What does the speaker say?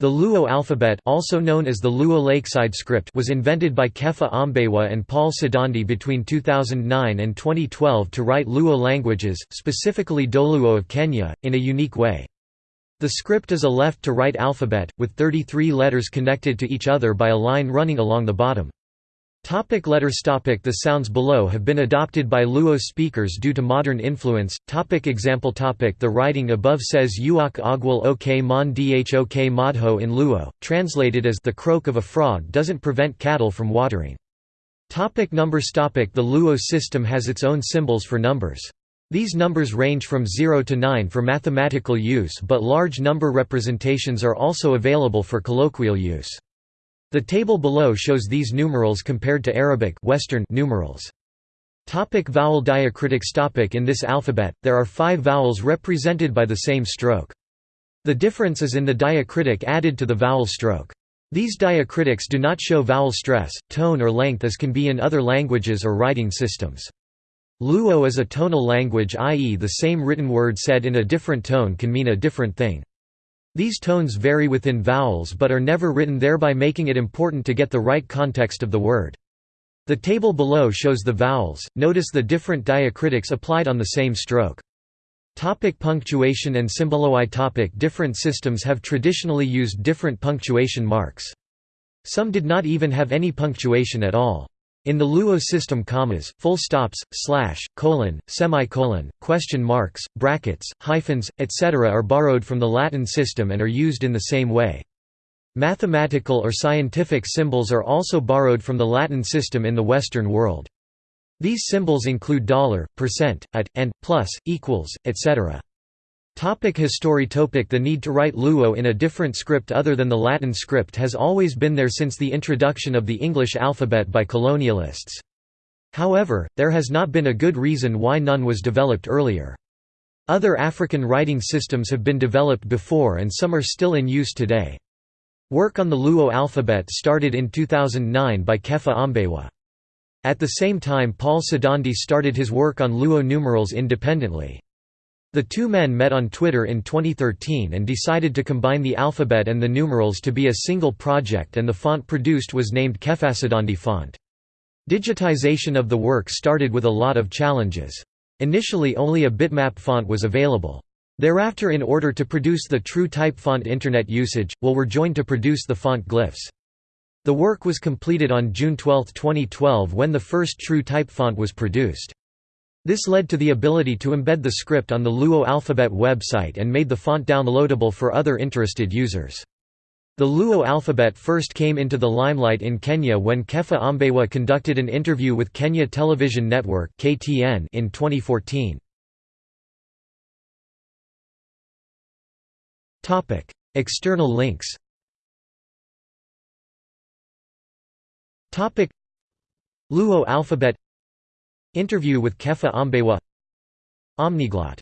The Luo alphabet also known as the Luo Lakeside script was invented by Kefa Ambewa and Paul Sidandi between 2009 and 2012 to write Luo languages, specifically Dholuo of Kenya, in a unique way. The script is a left-to-right alphabet, with 33 letters connected to each other by a line running along the bottom. Topic letters topic The sounds below have been adopted by Luo speakers due to modern influence. Topic example topic The writing above says Uok Ogwal Ok Mon Dhok Madho in Luo, translated as the croak of a frog doesn't prevent cattle from watering. Topic numbers topic The Luo system has its own symbols for numbers. These numbers range from 0 to 9 for mathematical use but large number representations are also available for colloquial use. The table below shows these numerals compared to Arabic Western numerals. Topic vowel diacritics topic In this alphabet, there are five vowels represented by the same stroke. The difference is in the diacritic added to the vowel stroke. These diacritics do not show vowel stress, tone or length as can be in other languages or writing systems. Luo is a tonal language i.e. the same written word said in a different tone can mean a different thing. These tones vary within vowels but are never written thereby making it important to get the right context of the word. The table below shows the vowels, notice the different diacritics applied on the same stroke. Topic punctuation and symboloi topic Different systems have traditionally used different punctuation marks. Some did not even have any punctuation at all. In the Luo system commas, full stops, slash, colon, semicolon, question marks, brackets, hyphens, etc. are borrowed from the Latin system and are used in the same way. Mathematical or scientific symbols are also borrowed from the Latin system in the Western world. These symbols include dollar, percent, at, and, plus, equals, etc. Topic history topic The need to write Luo in a different script other than the Latin script has always been there since the introduction of the English alphabet by colonialists. However, there has not been a good reason why none was developed earlier. Other African writing systems have been developed before and some are still in use today. Work on the Luo alphabet started in 2009 by Kefa Ambewa. At the same time Paul Sidandi started his work on Luo numerals independently. The two men met on Twitter in 2013 and decided to combine the alphabet and the numerals to be a single project and the font produced was named Kefasidandi font. Digitization of the work started with a lot of challenges. Initially only a bitmap font was available. Thereafter in order to produce the true type font internet usage, will were joined to produce the font glyphs. The work was completed on June 12, 2012 when the first true type font was produced. This led to the ability to embed the script on the Luo alphabet website and made the font downloadable for other interested users. The Luo alphabet first came into the limelight in Kenya when Kefa Ambewa conducted an interview with Kenya Television Network (KTN) in 2014. Topic: External links. Topic: Luo alphabet Interview with Kefa Ambewa. Omniglot